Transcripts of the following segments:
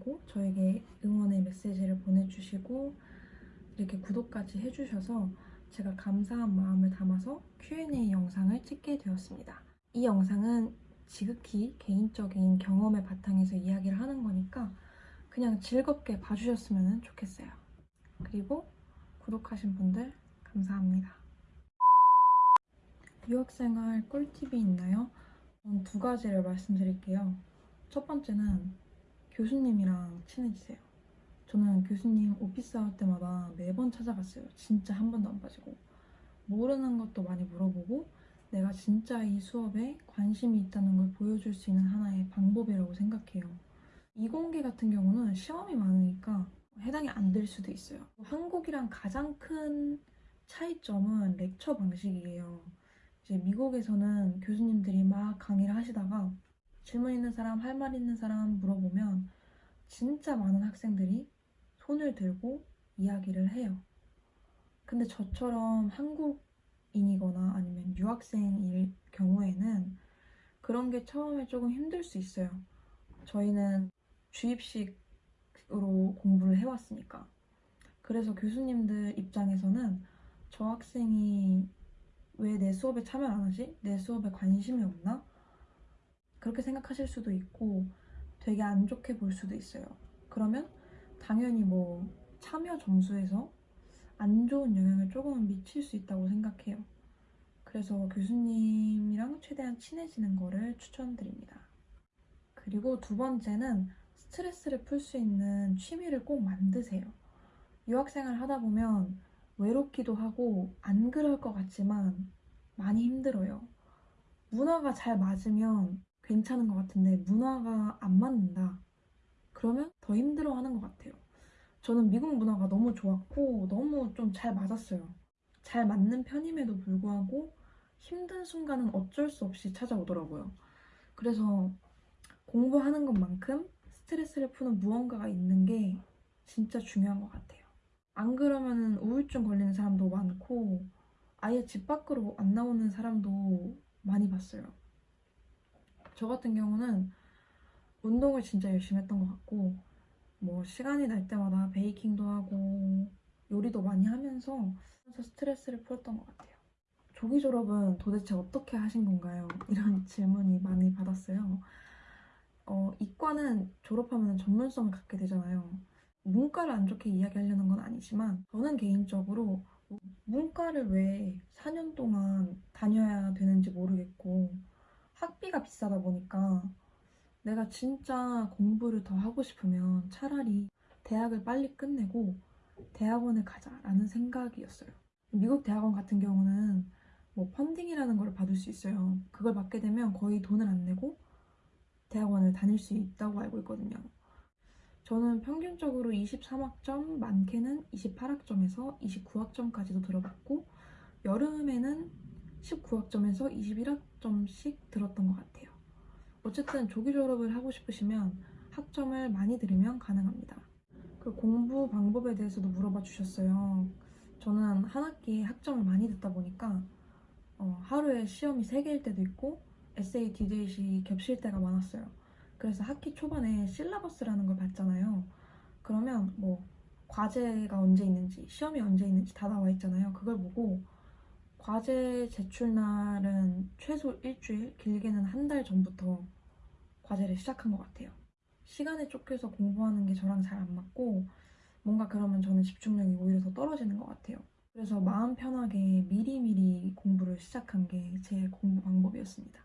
봐주시고 저에게 응원의 메시지를 보내주시고 이렇게 구독까지 해주셔서 제가 감사한 마음을 담아서 Q&A 영상을 찍게 되었습니다. 이 영상은 지극히 개인적인 경험을 바탕에서 이야기를 하는 거니까 그냥 즐겁게 봐주셨으면 좋겠어요. 그리고 구독하신 분들 감사합니다. 유학생활 꿀팁이 있나요? 전 두 가지를 말씀드릴게요. 첫 번째는 교수님이랑 친해지세요. 저는 교수님 오피스 할 때마다 매번 찾아갔어요. 진짜 한 번도 안 빠지고. 모르는 것도 많이 물어보고 내가 진짜 이 수업에 관심이 있다는 걸 보여줄 수 있는 하나의 방법이라고 생각해요. 이공계 같은 경우는 시험이 많으니까 해당이 안 될 수도 있어요. 한국이랑 가장 큰 차이점은 렉처 방식이에요. 이제 미국에서는 교수님들이 막 강의를 하시다가 질문 있는 사람, 할 말 있는 사람 물어보면 진짜 많은 학생들이 손을 들고 이야기를 해요. 근데 저처럼 한국인이거나 아니면 유학생일 경우에는 그런 게 처음에 조금 힘들 수 있어요. 저희는 주입식으로 공부를 해왔으니까. 그래서 교수님들 입장에서는 저 학생이 왜 내 수업에 참여 안 하지? 내 수업에 관심이 없나? 그렇게 생각하실 수도 있고 되게 안 좋게 볼 수도 있어요. 그러면 당연히 뭐 참여 점수에서 안 좋은 영향을 조금은 미칠 수 있다고 생각해요. 그래서 교수님이랑 최대한 친해지는 거를 추천드립니다. 그리고 두 번째는 스트레스를 풀 수 있는 취미를 꼭 만드세요. 유학생활 하다 보면 외롭기도 하고 안 그럴 것 같지만 많이 힘들어요. 문화가 잘 맞으면 괜찮은 것 같은데 문화가 안 맞는다. 그러면 더 힘들어 하는 것 같아요. 저는 미국 문화가 너무 좋았고 너무 좀 잘 맞았어요. 잘 맞는 편임에도 불구하고 힘든 순간은 어쩔 수 없이 찾아오더라고요. 그래서 공부하는 것만큼 스트레스를 푸는 무언가가 있는 게 진짜 중요한 것 같아요. 안 그러면 우울증 걸리는 사람도 많고 아예 집 밖으로 안 나오는 사람도 많이 봤어요. 저 같은 경우는 운동을 진짜 열심히 했던 것 같고 뭐 시간이 날 때마다 베이킹도 하고 요리도 많이 하면서 스트레스를 풀었던 것 같아요. 조기 졸업은 도대체 어떻게 하신 건가요? 이런 질문이 많이 받았어요. 어, 이과는 졸업하면 전문성을 갖게 되잖아요. 문과를 안 좋게 이야기하려는 건 아니지만 저는 개인적으로 문과를 왜 4년 동안 다녀야 되는지 모르겠고 학비가 비싸다 보니까 내가 진짜 공부를 더 하고 싶으면 차라리 대학을 빨리 끝내고 대학원을 가자라는 생각이었어요. 미국 대학원 같은 경우는 뭐 펀딩이라는 걸 받을 수 있어요. 그걸 받게 되면 거의 돈을 안 내고 대학원을 다닐 수 있다고 알고 있거든요. 저는 평균적으로 23학점, 많게는 28학점에서 29학점까지도 들어봤고 여름에는 19학점에서 21학점씩 들었던 것 같아요. 어쨌든 조기 졸업을 하고 싶으시면 학점을 많이 들으면 가능합니다. 그 공부 방법에 대해서도 물어봐 주셨어요. 저는 한 학기에 학점을 많이 듣다 보니까 어, 하루에 시험이 3개일 때도 있고 에세이, 디데이시 겹칠 때가 많았어요. 그래서 학기 초반에 syllabus라는 걸 봤잖아요. 그러면 뭐 과제가 언제 있는지, 시험이 언제 있는지 다 나와 있잖아요. 그걸 보고 과제 제출 날은 최소 일주일, 길게는 한 달 전부터 과제를 시작한 것 같아요. 시간에 쫓겨서 공부하는 게 저랑 잘 안 맞고 뭔가 그러면 저는 집중력이 오히려 더 떨어지는 것 같아요. 그래서 마음 편하게 미리미리 공부를 시작한 게 제 공부 방법이었습니다.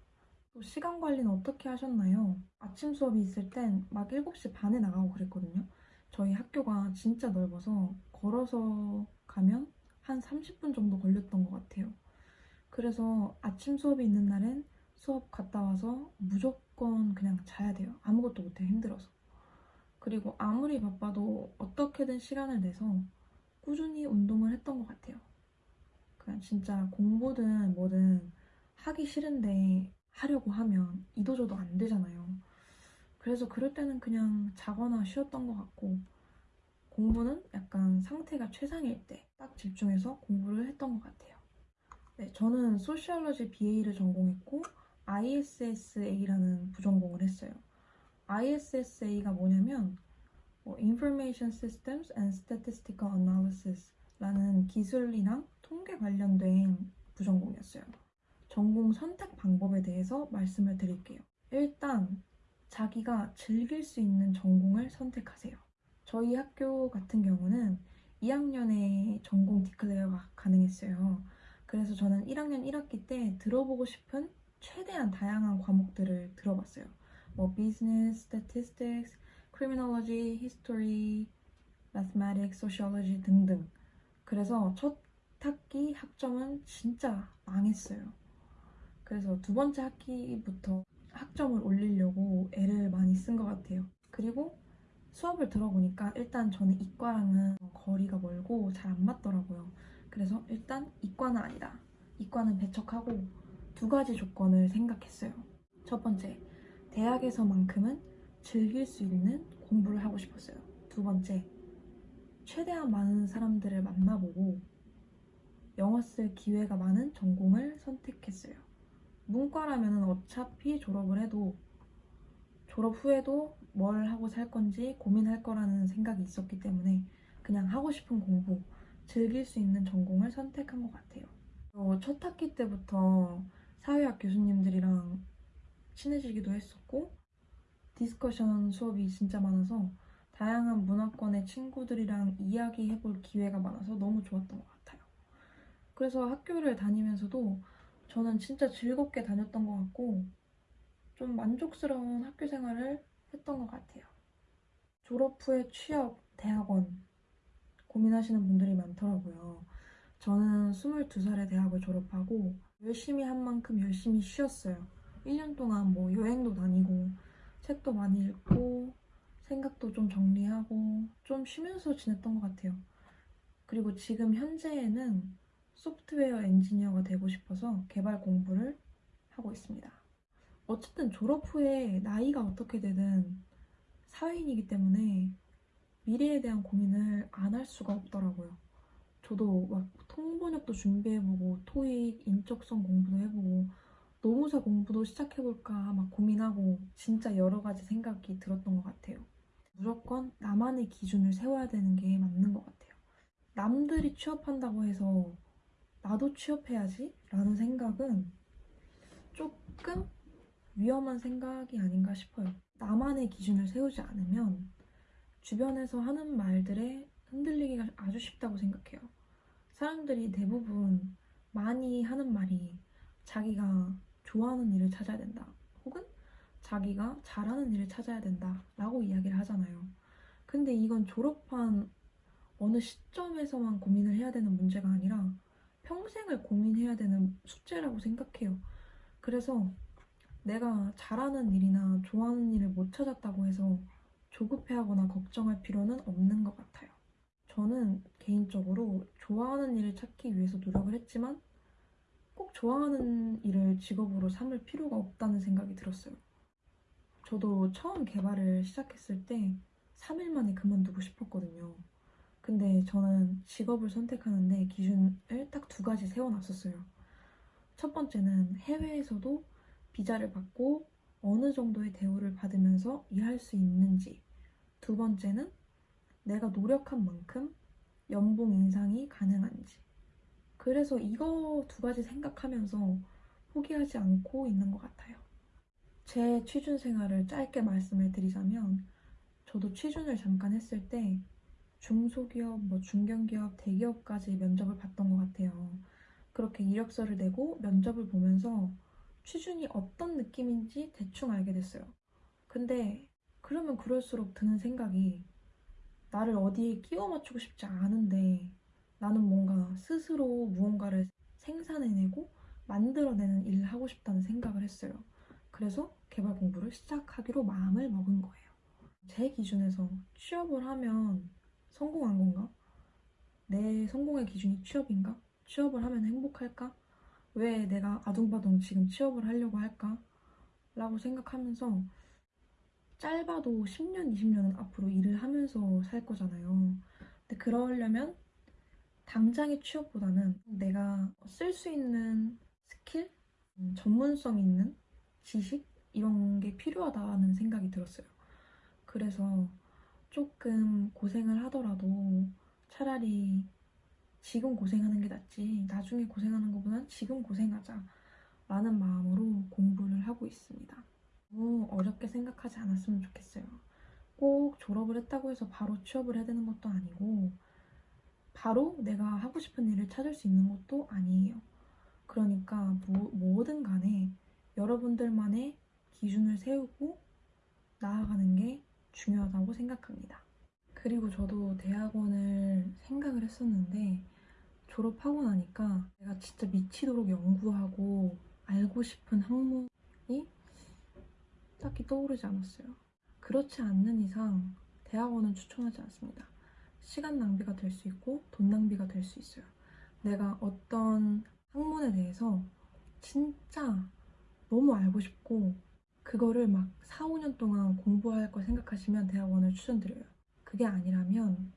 또 시간 관리는 어떻게 하셨나요? 아침 수업이 있을 땐 막 7시 반에 나가고 그랬거든요. 저희 학교가 진짜 넓어서 걸어서 가면 한 30분 정도 걸렸던 것 같아요. 그래서 아침 수업이 있는 날엔 수업 갔다 와서 무조건 그냥 자야 돼요. 아무것도 못해요. 힘들어서. 그리고 아무리 바빠도 어떻게든 시간을 내서 꾸준히 운동을 했던 것 같아요. 그냥 진짜 공부든 뭐든 하기 싫은데 하려고 하면 이도저도 안 되잖아요. 그래서 그럴 때는 그냥 자거나 쉬었던 것 같고 공부는 약간 상태가 최상일 때 딱 집중해서 공부를 했던 것 같아요. 네, 저는 소시올러지 BA를 전공했고 ISSA라는 부전공을 했어요. ISSA가 뭐냐면 뭐 Information Systems and Statistical Analysis 라는 기술이랑 통계 관련된 부전공이었어요. 전공 선택 방법에 대해서 말씀을 드릴게요. 일단 자기가 즐길 수 있는 전공을 선택하세요. 저희 학교 같은 경우는 2학년에 전공 디클레어가 가능했어요. 그래서 저는 1학년 1학기 때 들어보고 싶은 최대한 다양한 과목들을 들어봤어요. 뭐 business, statistics, criminology, 등등. 그래서 첫 학기 학점은 진짜 망했어요. 그래서 두 번째 학기부터 학점을 올리려고 애를 많이 쓴 것 같아요. 그리고 수업을 들어보니까 일단 저는 이과랑은 거리가 멀고 잘 안 맞더라고요. 그래서 일단 이과는 아니다. 이과는 배척하고 두 가지 조건을 생각했어요. 첫 번째, 대학에서만큼은 즐길 수 있는 공부를 하고 싶었어요. 두 번째, 최대한 많은 사람들을 만나보고 영어 쓸 기회가 많은 전공을 선택했어요. 문과라면 어차피 졸업을 해도 졸업 후에도 뭘 하고 살 건지 고민할 거라는 생각이 있었기 때문에 그냥 하고 싶은 공부, 즐길 수 있는 전공을 선택한 것 같아요. 어, 첫 학기 때부터 사회학 교수님들이랑 친해지기도 했었고 discussion 수업이 진짜 많아서 다양한 문화권의 친구들이랑 이야기해볼 기회가 많아서 너무 좋았던 것 같아요. 그래서 학교를 다니면서도 저는 진짜 즐겁게 다녔던 것 같고 좀 만족스러운 학교 생활을 했던 것 같아요. 졸업 후에 취업, 대학원 고민하시는 분들이 많더라고요. 저는 22살에 대학을 졸업하고 열심히 한 만큼 열심히 쉬었어요. 1년 동안 뭐 여행도 다니고 책도 많이 읽고 생각도 좀 정리하고 좀 쉬면서 지냈던 것 같아요. 그리고 지금 현재에는 소프트웨어 엔지니어가 되고 싶어서 개발 공부를 하고 있습니다. 어쨌든 졸업 후에 나이가 어떻게 되든 사회인이기 때문에 미래에 대한 고민을 안 할 수가 없더라고요. 저도 막 통번역도 준비해보고 토익, 인적성 공부도 해보고 노무사 공부도 시작해볼까 막 고민하고 진짜 여러 가지 생각이 들었던 것 같아요. 무조건 나만의 기준을 세워야 되는 게 맞는 것 같아요. 남들이 취업한다고 해서 나도 취업해야지 라는 생각은 조금 위험한 생각이 아닌가 싶어요. 나만의 기준을 세우지 않으면 주변에서 하는 말들에 흔들리기가 아주 쉽다고 생각해요. 사람들이 대부분 많이 하는 말이 자기가 좋아하는 일을 찾아야 된다. 혹은 자기가 잘하는 일을 찾아야 된다. 라고 이야기를 하잖아요. 근데 이건 졸업한 어느 시점에서만 고민을 해야 되는 문제가 아니라 평생을 고민해야 되는 숙제라고 생각해요. 그래서 내가 잘하는 일이나 좋아하는 일을 못 찾았다고 해서 조급해하거나 걱정할 필요는 없는 것 같아요. 저는 개인적으로 좋아하는 일을 찾기 위해서 노력을 했지만 꼭 좋아하는 일을 직업으로 삼을 필요가 없다는 생각이 들었어요. 저도 처음 개발을 시작했을 때 3일 만에 그만두고 싶었거든요. 근데 저는 직업을 선택하는데 기준을 딱 두 가지 세워놨었어요. 첫 번째는 해외에서도 비자를 받고 어느 정도의 대우를 받으면서 일할 수 있는지. 두 번째는 내가 노력한 만큼 연봉 인상이 가능한지. 그래서 이거 두 가지 생각하면서 포기하지 않고 있는 것 같아요. 제 취준 생활을 짧게 말씀을 드리자면 저도 취준을 잠깐 했을 때 중소기업, 뭐 중견기업, 대기업까지 면접을 봤던 것 같아요. 그렇게 이력서를 내고 면접을 보면서 취준이 어떤 느낌인지 대충 알게 됐어요. 근데 그러면 그럴수록 드는 생각이 나를 어디에 끼워 맞추고 싶지 않은데 나는 뭔가 스스로 무언가를 생산해내고 만들어내는 일을 하고 싶다는 생각을 했어요. 그래서 개발 공부를 시작하기로 마음을 먹은 거예요. 제 기준에서 취업을 하면 성공한 건가? 내 성공의 기준이 취업인가? 취업을 하면 행복할까? 왜 내가 아둥바둥 지금 취업을 하려고 할까? 라고 생각하면서 짧아도 10년, 20년은 앞으로 일을 하면서 살 거잖아요. 근데 그러려면 당장의 취업보다는 내가 쓸 수 있는 스킬, 음, 전문성 있는 지식 이런 게 필요하다는 생각이 들었어요. 그래서 조금 고생을 하더라도 차라리 지금 고생하는 게 낫지 나중에 고생하는 것보단 지금 고생하자 라는 마음으로 공부를 하고 있습니다. 너무 어렵게 생각하지 않았으면 좋겠어요. 꼭 졸업을 했다고 해서 바로 취업을 해야 되는 것도 아니고 바로 내가 하고 싶은 일을 찾을 수 있는 것도 아니에요. 그러니까 뭐, 뭐든 간에 여러분들만의 기준을 세우고 나아가는 게 중요하다고 생각합니다. 그리고 저도 대학원을 생각을 했었는데 졸업하고 나니까 내가 진짜 미치도록 연구하고 알고 싶은 학문이 딱히 떠오르지 않았어요. 그렇지 않는 이상 대학원은 추천하지 않습니다. 시간 낭비가 될 수 있고 돈 낭비가 될 수 있어요. 내가 어떤 학문에 대해서 진짜 너무 알고 싶고 그거를 막 4, 5년 동안 공부할 걸 생각하시면 대학원을 추천드려요. 그게 아니라면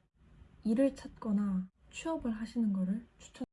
일을 찾거나 취업을 하시는 거를 추천